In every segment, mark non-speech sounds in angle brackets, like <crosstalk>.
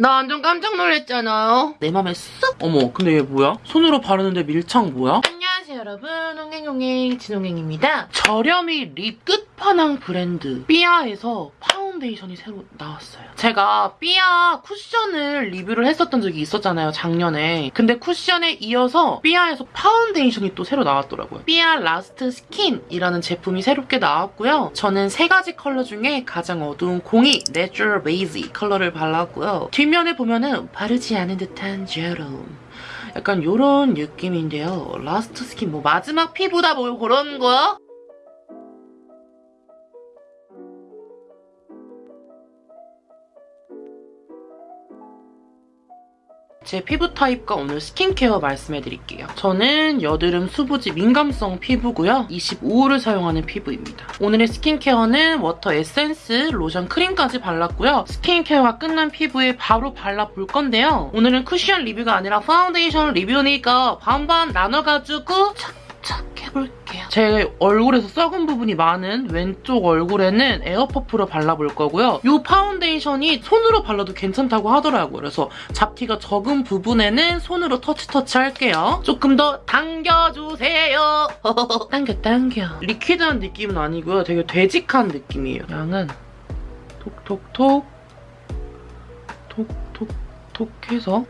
나 완전 깜짝 놀랐잖아요. 내 맘에 쓱! 어머, 근데 얘 뭐야? 손으로 바르는데 밀착 뭐야? 안녕하세요, 여러분. 홍행홍행 진홍행입니다. 저렴이 lip 끝판왕 브랜드 삐아에서 파운데이션이 새로 나왔어요. 제가 삐아 쿠션을 리뷰를 했었던 적이 있었잖아요, 작년에. 근데 쿠션에 이어서 삐아에서 파운데이션이 또 새로 나왔더라고요. 삐아 Last Skin이라는 제품이 새롭게 나왔고요. 저는 세 가지 컬러 중에 가장 어두운 02 natural 베이지 컬러를 발랐고요. 뒷면에 보면은 바르지 않은 듯한 제롬. 약간 요런 느낌인데요. Last Skin 뭐 마지막 피부다 뭐 그런 거야? 제 피부 타입과 오늘 스킨케어 말씀해드릴게요. 저는 여드름 수부지 민감성 피부고요. 25호를 사용하는 피부입니다. 오늘의 스킨케어는 water 에센스, 로션, 크림까지 발랐고요. 스킨케어가 끝난 피부에 바로 발라볼 건데요. 오늘은 쿠션 리뷰가 아니라 파운데이션 리뷰니까 반반 나눠가지고 착착 해볼게요. 제 얼굴에서 썩은 부분이 많은 왼쪽 얼굴에는 air퍼프로 발라볼 거고요. 이 파운데이션이 손으로 발라도 괜찮다고 하더라고요. 그래서 잡티가 적은 부분에는 손으로 터치터치 할게요. 조금 더 당겨주세요. <laughs> 당겨 당겨. liquid한 느낌은 아니고요. 되게 되직한 느낌이에요. 양은 톡톡톡 톡톡톡 해서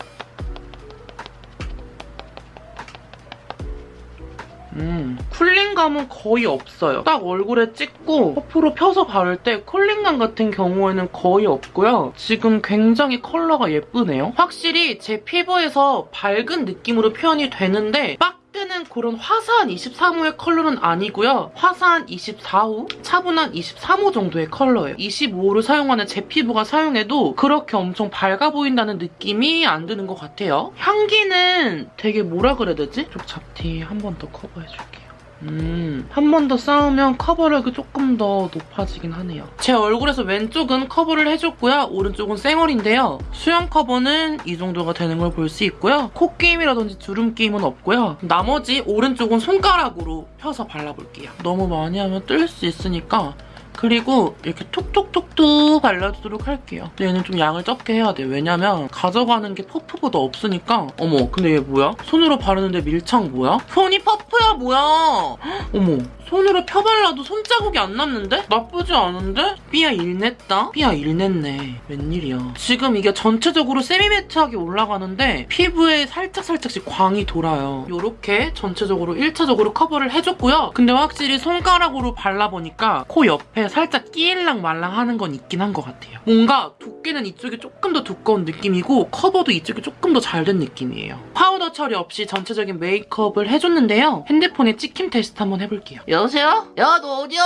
음, 쿨링감은 거의 없어요. 딱 얼굴에 찍고 퍼프로 펴서 바를 때 쿨링감 같은 경우에는 거의 없고요. 지금 굉장히 컬러가 예쁘네요. 확실히 제 피부에서 밝은 느낌으로 표현이 되는데 빡 뜨는 그런 화사한 23호의 컬러는 아니고요. 화사한 24호, 차분한 23호 정도의 컬러예요. 25호를 사용하는 제 피부가 사용해도 그렇게 엄청 밝아 보인다는 느낌이 안 드는 것 같아요. 향기는 되게 뭐라 그래야 되지? 쪽 잡티 한 번 더 커버해줄게요. 음, 한 번 더 쌓으면 커버력이 조금 더 높아지긴 하네요. 제 얼굴에서 왼쪽은 커버를 해줬고요. 오른쪽은 쌩얼인데요. 수염 커버는 이 정도가 되는 걸 볼 수 있고요. 코끼임이라든지 주름끼임은 없고요. 나머지 오른쪽은 손가락으로 펴서 발라볼게요. 너무 많이 하면 뜰 수 있으니까 그리고 이렇게 톡톡톡톡 발라주도록 할게요. 얘는 좀 양을 적게 해야 돼요. 왜냐면 가져가는 게 퍼프보다 없으니까 어머 근데 얘 뭐야? 손으로 바르는데 밀착 뭐야? 손이 퍼프야 뭐야? <gasps> 어머 손으로 펴발라도 손자국이 안 남는데? 나쁘지 않은데? 삐아 일냈다? 삐아 일냈네. 웬일이야. 지금 이게 전체적으로 semi-matte하게 올라가는데 피부에 살짝살짝씩 광이 돌아요. 이렇게 전체적으로 1차적으로 커버를 해줬고요. 근데 확실히 손가락으로 발라보니까 코 옆에 살짝 끼일랑 말랑 하는 건 있긴 한 것 같아요. 뭔가 두께는 이쪽이 조금 더 두꺼운 느낌이고 커버도 이쪽이 조금 더 잘 된 느낌이에요. 파우더 처리 없이 전체적인 메이크업을 해줬는데요. 핸드폰에 찍힘 테스트 한번 해볼게요. 여보세요? 야, 너 어디야?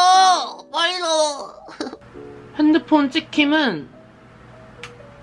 빨리 너. <laughs> 핸드폰 찍힘은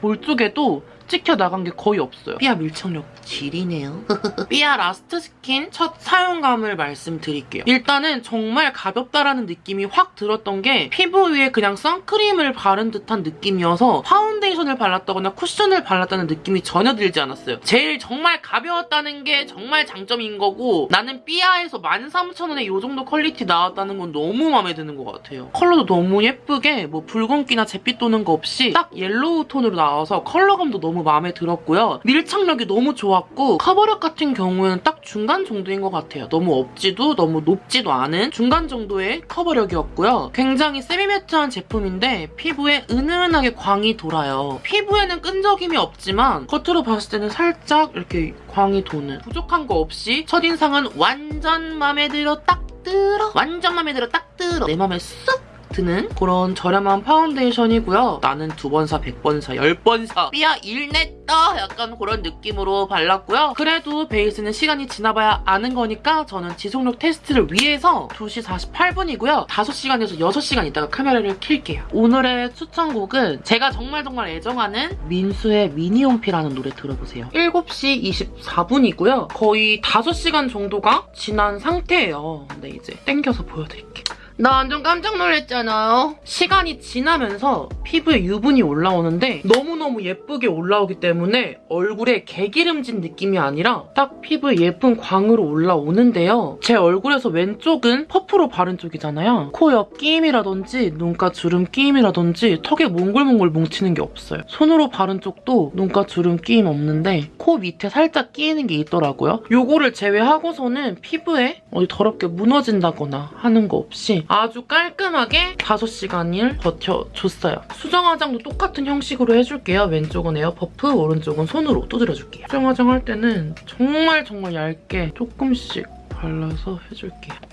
볼 쪽에도 찍혀 나간 게 거의 없어요. 삐아 밀착력 지리네요. <laughs> 삐아 라스트 스킨 첫 사용감을 말씀드릴게요. 일단은 정말 가볍다라는 느낌이 확 들었던 게 피부 위에 그냥 선크림을 바른 듯한 느낌이어서 파운데이션을 발랐다거나 쿠션을 발랐다는 느낌이 전혀 들지 않았어요. 제일 정말 가벼웠다는 게 정말 장점인 거고 나는 삐아에서 13,000원에 이 정도 퀄리티 나왔다는 건 너무 마음에 드는 것 같아요. 컬러도 너무 예쁘게 뭐 붉은기나 잿빛 도는 거 없이 딱 옐로우 톤으로 나와서 컬러감도 너무 마음에 들었고요. 밀착력이 너무 좋았고 커버력 같은 경우에는 딱 중간 정도인 것 같아요. 너무 없지도 너무 높지도 않은 중간 정도의 커버력이었고요. 굉장히 semi-matte한 제품인데 피부에 은은하게 광이 돌아요. 피부에는 끈적임이 없지만 겉으로 봤을 때는 살짝 이렇게 광이 도는 부족한 거 없이 첫인상은 완전 마음에 들어 딱 들어 완전 마음에 들어 딱 들어 내 맘에 쏙 드는 그런 저렴한 파운데이션이고요. 나는 두 번 사, 백 번 사, 열 번 사. 삐아 일냈다 약간 그런 느낌으로 발랐고요. 그래도 베이스는 시간이 지나봐야 아는 거니까 저는 지속력 테스트를 위해서 2시 48분이고요. 5시간에서 6시간 있다가 카메라를 킬게요. 오늘의 추천곡은 제가 정말 정말 애정하는 민수의 미니홈피라는 노래 들어보세요. 7시 24분이고요. 거의 5시간 정도가 지난 상태예요. 근데 이제 땡겨서 보여드릴게요. 나 완전 깜짝 놀랐잖아요. 시간이 지나면서 피부에 유분이 올라오는데 너무너무 예쁘게 올라오기 때문에 얼굴에 개기름진 느낌이 아니라 딱 피부에 예쁜 광으로 올라오는데요. 제 얼굴에서 왼쪽은 퍼프로 바른 쪽이잖아요. 코 옆 끼임이라든지 눈가 주름 끼임이라든지 턱에 몽글몽글 뭉치는 게 없어요. 손으로 바른 쪽도 눈가 주름 끼임 없는데 코 밑에 살짝 끼이는 게 있더라고요. 요거를 제외하고서는 피부에 어디 더럽게 무너진다거나 하는 거 없이 아주 깔끔하게 5시간을 버텨줬어요. 수정 화장도 똑같은 형식으로 해줄게요. 왼쪽은 air puff, 오른쪽은 손으로 두드려줄게요. 수정 화장 할 때는 정말 정말 얇게 조금씩 발라서 해줄게요.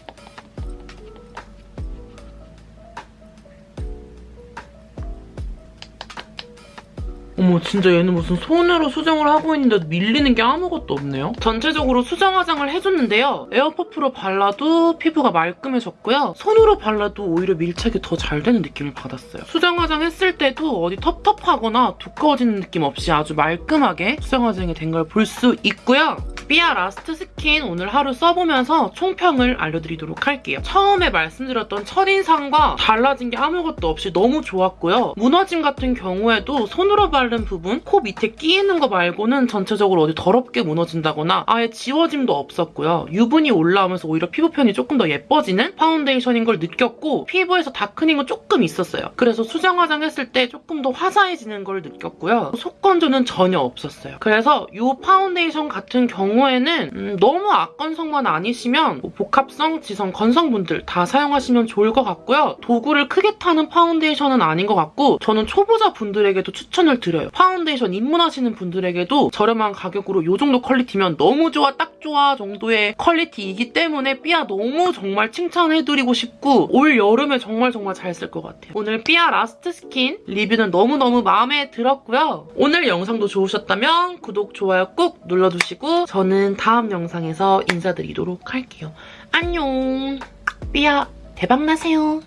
어머 진짜 얘는 무슨 손으로 수정을 하고 있는데 밀리는 게 아무것도 없네요. 전체적으로 수정 화장을 해줬는데요. air puff로 발라도 피부가 말끔해졌고요. 손으로 발라도 오히려 밀착이 더 잘 되는 느낌을 받았어요. 수정 화장 했을 때도 어디 텁텁하거나 두꺼워지는 느낌 없이 아주 말끔하게 수정 화장이 된 걸 볼 수 있고요. 삐아 라스트 스킨 오늘 하루 써보면서 총평을 알려드리도록 할게요. 처음에 말씀드렸던 첫인상과 달라진 게 아무것도 없이 너무 좋았고요. 무너짐 같은 경우에도 손으로 바른 부분, 코 밑에 끼이는 거 말고는 전체적으로 어디 더럽게 무너진다거나 아예 지워짐도 없었고요. 유분이 올라오면서 오히려 피부 표현이 조금 더 예뻐지는 파운데이션인 걸 느꼈고 피부에서 darkening은 조금 있었어요. 그래서 수정 화장했을 때 조금 더 화사해지는 걸 느꼈고요. 속 건조는 전혀 없었어요. 그래서 이 파운데이션 같은 경우에는 음, 너무 악건성만 아니시면 뭐 복합성, 지성, 건성분들 다 사용하시면 좋을 것 같고요. 도구를 크게 타는 파운데이션은 아닌 것 같고 저는 초보자 분들에게도 추천을 드려요. 파운데이션 입문하시는 분들에게도 저렴한 가격으로 이 정도 퀄리티면 너무 좋아, 딱 좋아 정도의 퀄리티이기 때문에 삐아 너무 정말 칭찬해드리고 싶고 올 여름에 정말 정말 잘 쓸 것 같아요. 오늘 삐아 라스트 스킨 리뷰는 너무너무 마음에 들었고요. 오늘 영상도 좋으셨다면 구독, 좋아요 꼭 눌러주시고 저는 다음 영상에서 인사드리도록 할게요. 안녕! 삐아 대박나세요.